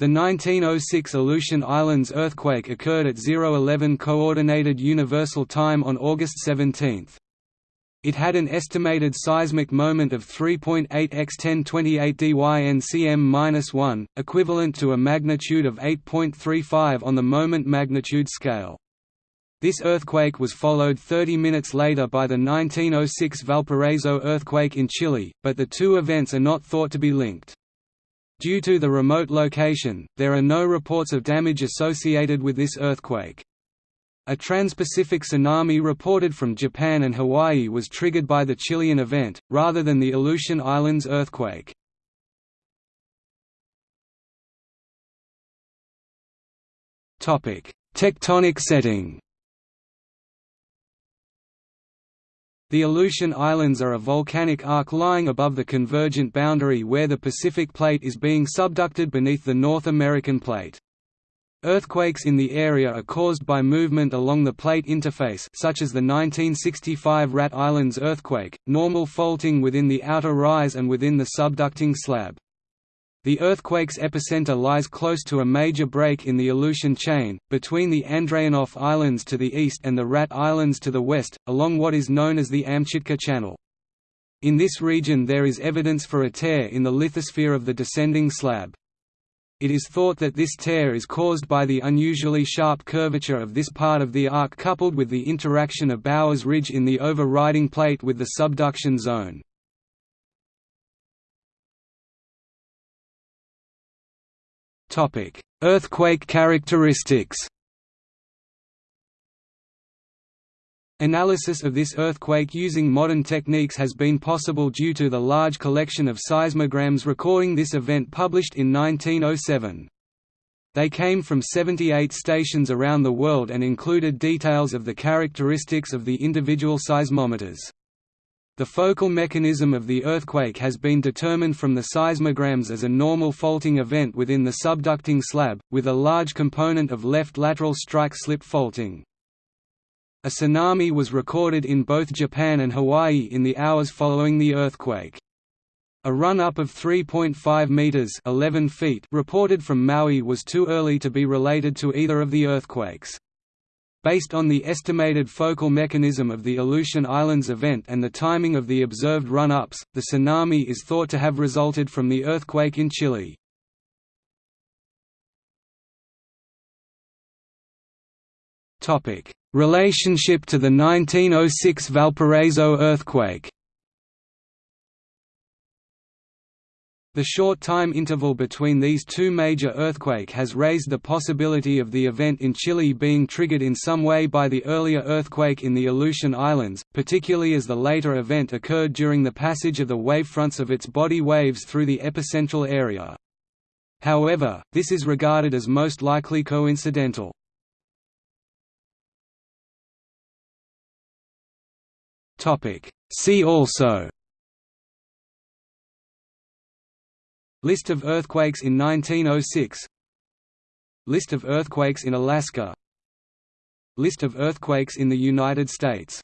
The 1906 Aleutian Islands earthquake occurred at 011 Coordinated Universal Time on August 17. It had an estimated seismic moment of 3.8 x 1028 dYNCM-1, equivalent to a magnitude of 8.35 on the moment magnitude scale. This earthquake was followed 30 minutes later by the 1906 Valparaiso earthquake in Chile, but the two events are not thought to be linked. Due to the remote location, there are no reports of damage associated with this earthquake. A trans-Pacific tsunami reported from Japan and Hawaii was triggered by the Chilean event, rather than the Aleutian Islands earthquake. Tectonic setting The Aleutian Islands are a volcanic arc lying above the convergent boundary where the Pacific Plate is being subducted beneath the North American Plate. Earthquakes in the area are caused by movement along the plate interface such as the 1965 Rat Islands earthquake, normal faulting within the outer rise and within the subducting slab. The earthquake's epicenter lies close to a major break in the Aleutian chain, between the Andreanof Islands to the east and the Rat Islands to the west, along what is known as the Amchitka Channel. In this region there is evidence for a tear in the lithosphere of the descending slab. It is thought that this tear is caused by the unusually sharp curvature of this part of the arc coupled with the interaction of Bowers Ridge in the overriding plate with the subduction zone. Earthquake characteristics Analysis of this earthquake using modern techniques has been possible due to the large collection of seismograms recording this event published in 1907. They came from 78 stations around the world and included details of the characteristics of the individual seismometers. The focal mechanism of the earthquake has been determined from the seismograms as a normal faulting event within the subducting slab, with a large component of left lateral strike-slip faulting. A tsunami was recorded in both Japan and Hawaii in the hours following the earthquake. A run-up of 3.5 meters (11 feet) reported from Maui was too early to be related to either of the earthquakes. Based on the estimated focal mechanism of the Aleutian Islands event and the timing of the observed run-ups, the tsunami is thought to have resulted from the earthquake in Chile. Relationship to the 1906 Valparaiso earthquake The short time interval between these two major earthquake has raised the possibility of the event in Chile being triggered in some way by the earlier earthquake in the Aleutian Islands, particularly as the later event occurred during the passage of the wavefronts of its body waves through the epicentral area. However, this is regarded as most likely coincidental. See also List of earthquakes in 1906 List of earthquakes in Alaska. List of earthquakes in the United States